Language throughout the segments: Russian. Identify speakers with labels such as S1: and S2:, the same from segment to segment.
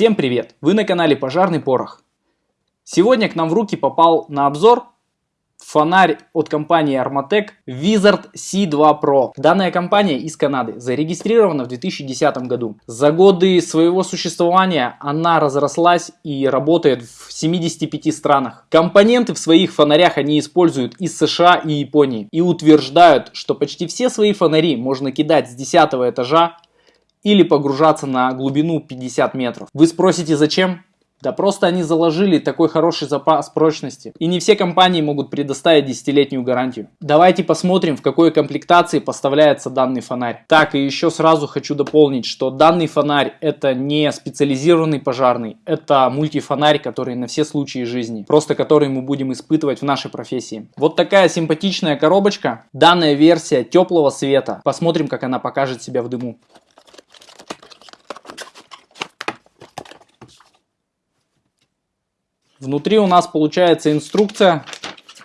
S1: Всем привет! Вы на канале Пожарный Порох. Сегодня к нам в руки попал на обзор фонарь от компании Armatec Wizard C2 Pro. Данная компания из Канады, зарегистрирована в 2010 году. За годы своего существования она разрослась и работает в 75 странах. Компоненты в своих фонарях они используют из США и Японии и утверждают, что почти все свои фонари можно кидать с 10 этажа или погружаться на глубину 50 метров. Вы спросите зачем? Да просто они заложили такой хороший запас прочности. И не все компании могут предоставить десятилетнюю гарантию. Давайте посмотрим, в какой комплектации поставляется данный фонарь. Так, и еще сразу хочу дополнить, что данный фонарь это не специализированный пожарный. Это мультифонарь, который на все случаи жизни. Просто который мы будем испытывать в нашей профессии. Вот такая симпатичная коробочка. Данная версия теплого света. Посмотрим, как она покажет себя в дыму. Внутри у нас получается инструкция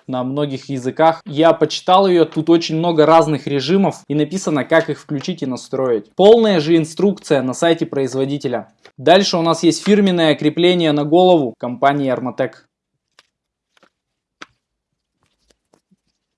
S1: на многих языках. Я почитал ее, тут очень много разных режимов и написано, как их включить и настроить. Полная же инструкция на сайте производителя. Дальше у нас есть фирменное крепление на голову компании Armatec.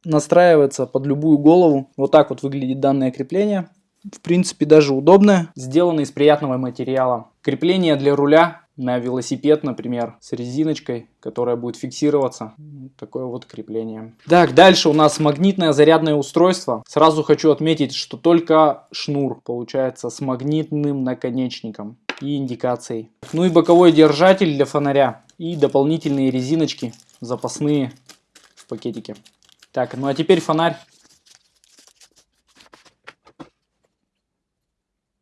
S1: Настраивается под любую голову. Вот так вот выглядит данное крепление. В принципе даже удобное. Сделано из приятного материала. Крепление для руля на велосипед, например, с резиночкой, которая будет фиксироваться. Такое вот крепление. Так, дальше у нас магнитное зарядное устройство. Сразу хочу отметить, что только шнур получается с магнитным наконечником и индикацией. Ну и боковой держатель для фонаря. И дополнительные резиночки запасные в пакетике. Так, ну а теперь фонарь.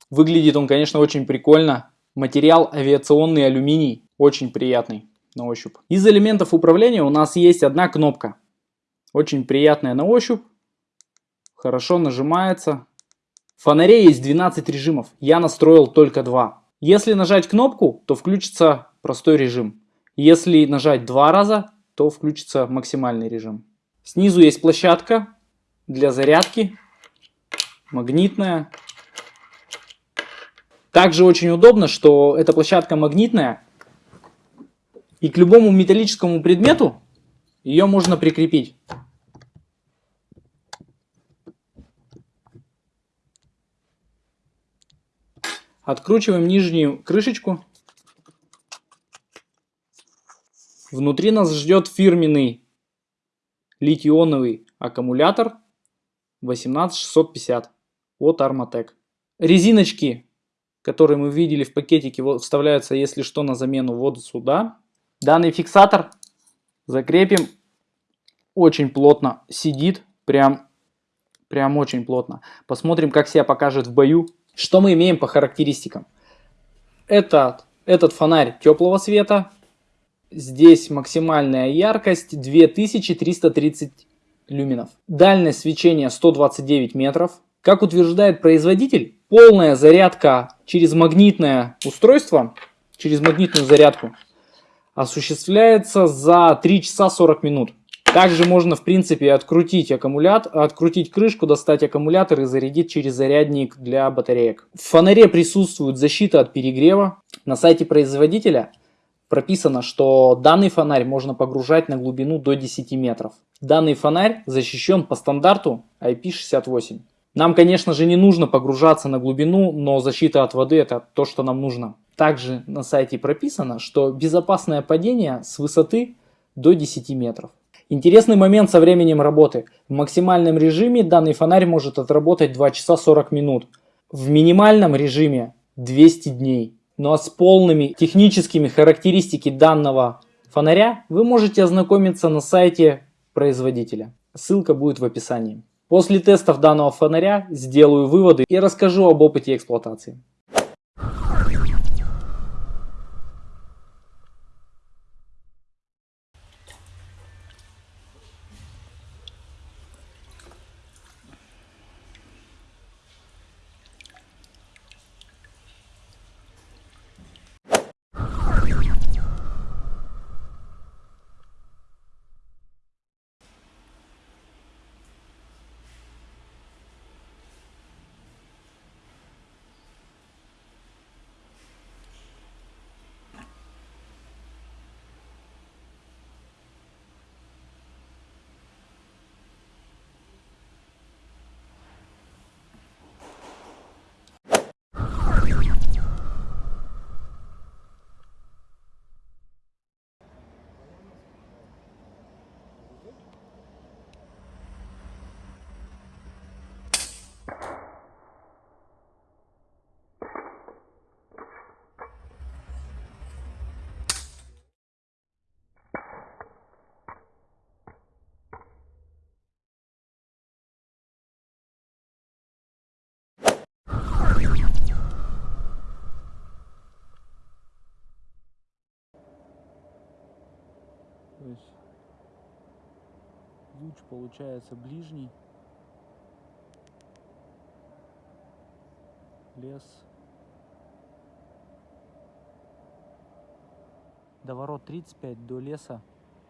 S1: Выглядит он, конечно, очень прикольно. Материал авиационный алюминий, очень приятный на ощупь. Из элементов управления у нас есть одна кнопка. Очень приятная на ощупь, хорошо нажимается. В фонаре есть 12 режимов, я настроил только два. Если нажать кнопку, то включится простой режим. Если нажать два раза, то включится максимальный режим. Снизу есть площадка для зарядки, магнитная. Также очень удобно, что эта площадка магнитная, и к любому металлическому предмету ее можно прикрепить. Откручиваем нижнюю крышечку. Внутри нас ждет фирменный литий-ионовый аккумулятор 18650 от Armatec. Резиночки которые мы видели в пакетике, вставляются, если что, на замену вот сюда. Данный фиксатор закрепим. Очень плотно сидит, прям, прям очень плотно. Посмотрим, как себя покажет в бою. Что мы имеем по характеристикам? Этот, этот фонарь теплого света. Здесь максимальная яркость 2330 люминов. Дальность свечения 129 метров. Как утверждает производитель, полная зарядка через магнитное устройство, через магнитную зарядку, осуществляется за 3 часа 40 минут. Также можно, в принципе, открутить аккумулятор, открутить крышку, достать аккумулятор и зарядить через зарядник для батареек. В фонаре присутствует защита от перегрева. На сайте производителя прописано, что данный фонарь можно погружать на глубину до 10 метров. Данный фонарь защищен по стандарту IP68. Нам, конечно же, не нужно погружаться на глубину, но защита от воды это то, что нам нужно. Также на сайте прописано, что безопасное падение с высоты до 10 метров. Интересный момент со временем работы. В максимальном режиме данный фонарь может отработать 2 часа 40 минут. В минимальном режиме 200 дней. Ну а с полными техническими характеристиками данного фонаря вы можете ознакомиться на сайте производителя. Ссылка будет в описании. После тестов данного фонаря сделаю выводы и расскажу об опыте эксплуатации. Луч получается ближний. Лес. До ворот 35, до леса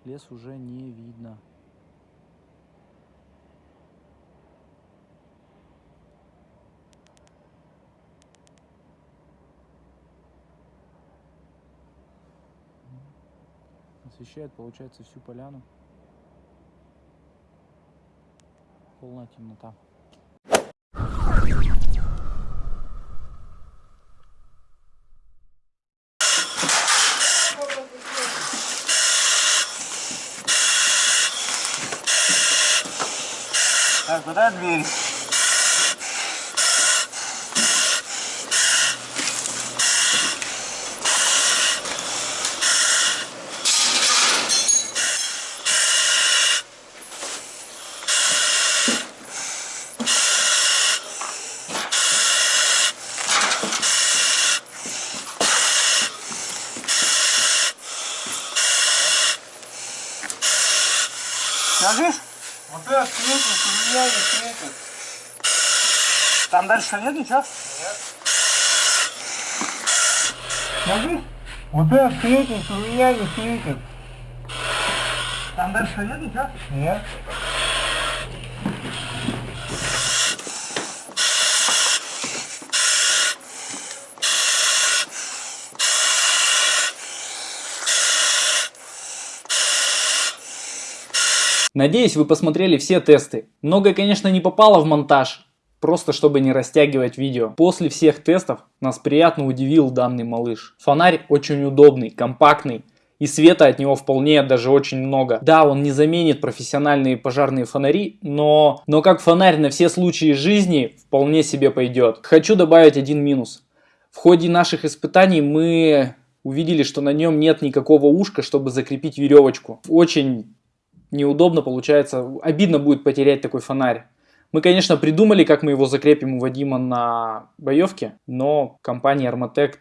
S1: лес уже не видно. освещает, получается, всю поляну. Полная темнота.
S2: Так, куда дверь? Скажешь? Вот это светит, у меня не светит. Там дальше нет ничего? Нет. Скажи? Вот это светит, у меня не светит. Там дальше нет ничего? Нет.
S1: Надеюсь, вы посмотрели все тесты. Многое, конечно, не попало в монтаж, просто чтобы не растягивать видео. После всех тестов нас приятно удивил данный малыш. Фонарь очень удобный, компактный. И света от него вполне даже очень много. Да, он не заменит профессиональные пожарные фонари, но, но как фонарь на все случаи жизни вполне себе пойдет. Хочу добавить один минус. В ходе наших испытаний мы увидели, что на нем нет никакого ушка, чтобы закрепить веревочку. Очень неудобно получается, обидно будет потерять такой фонарь. Мы, конечно, придумали, как мы его закрепим у Вадима на боевке, но компании Armatec,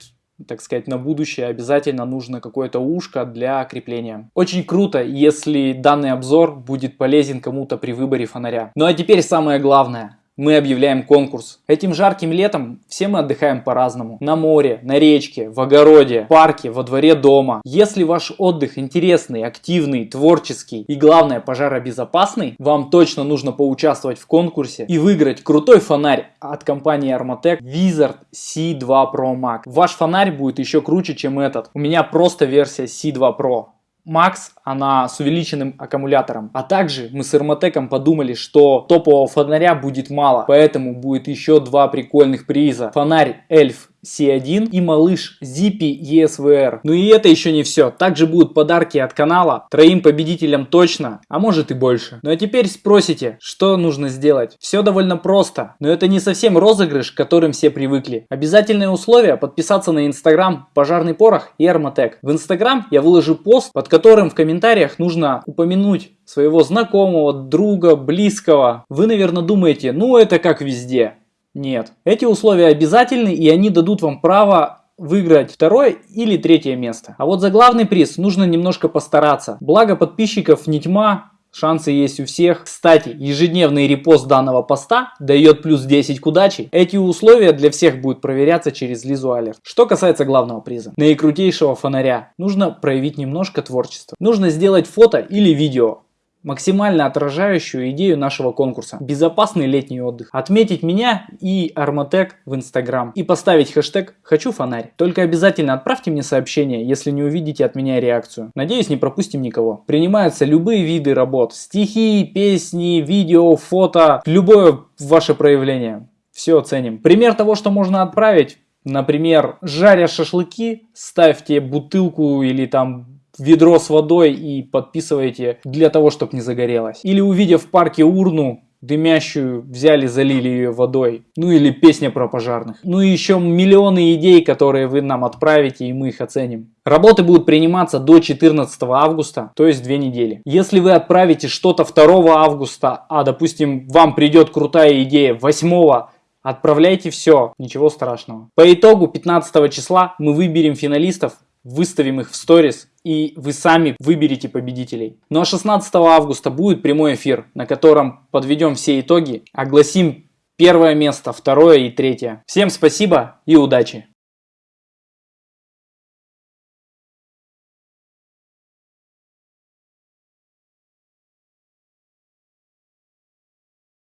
S1: так сказать, на будущее обязательно нужно какое-то ушко для крепления. Очень круто, если данный обзор будет полезен кому-то при выборе фонаря. Ну а теперь самое главное мы объявляем конкурс. Этим жарким летом все мы отдыхаем по-разному. На море, на речке, в огороде, в парке, во дворе дома. Если ваш отдых интересный, активный, творческий и главное пожаробезопасный, вам точно нужно поучаствовать в конкурсе и выиграть крутой фонарь от компании Armatec Wizard C2 Pro Max. Ваш фонарь будет еще круче, чем этот. У меня просто версия C2 Pro. Max, она с увеличенным аккумулятором. А также мы с Эрмотеком подумали, что топового фонаря будет мало, поэтому будет еще два прикольных приза. Фонарь Эльф C1 и малыш Zippy ESVR. Ну и это еще не все. Также будут подарки от канала. Троим победителям точно, а может и больше. Ну а теперь спросите, что нужно сделать? Все довольно просто, но это не совсем розыгрыш, к которым все привыкли. Обязательное условие подписаться на инстаграм Пожарный Порох и Арматек. В инстаграм я выложу пост, под которым в комментариях нужно упомянуть своего знакомого, друга, близкого. Вы, наверное, думаете, ну это как везде. Нет. Эти условия обязательны и они дадут вам право выиграть второе или третье место. А вот за главный приз нужно немножко постараться. Благо подписчиков не тьма, Шансы есть у всех. Кстати, ежедневный репост данного поста дает плюс 10 к удаче. Эти условия для всех будут проверяться через Лизу Алерт. Что касается главного приза. Наикрутейшего фонаря. Нужно проявить немножко творчества. Нужно сделать фото или видео максимально отражающую идею нашего конкурса. Безопасный летний отдых. Отметить меня и Армотек в Инстаграм. И поставить хэштег «Хочу фонарь». Только обязательно отправьте мне сообщение, если не увидите от меня реакцию. Надеюсь, не пропустим никого. Принимаются любые виды работ. Стихи, песни, видео, фото. Любое ваше проявление. Все оценим. Пример того, что можно отправить. Например, жаря шашлыки, ставьте бутылку или там ведро с водой и подписываете для того, чтобы не загорелось. Или увидев в парке урну, дымящую, взяли, залили ее водой. Ну или песня про пожарных. Ну и еще миллионы идей, которые вы нам отправите, и мы их оценим. Работы будут приниматься до 14 августа, то есть две недели. Если вы отправите что-то 2 августа, а допустим вам придет крутая идея 8 Отправляйте все, ничего страшного. По итогу 15 числа мы выберем финалистов выставим их в сторис, и вы сами выберете победителей. Ну а 16 августа будет прямой эфир, на котором подведем все итоги, огласим первое место, второе и третье. Всем спасибо и удачи!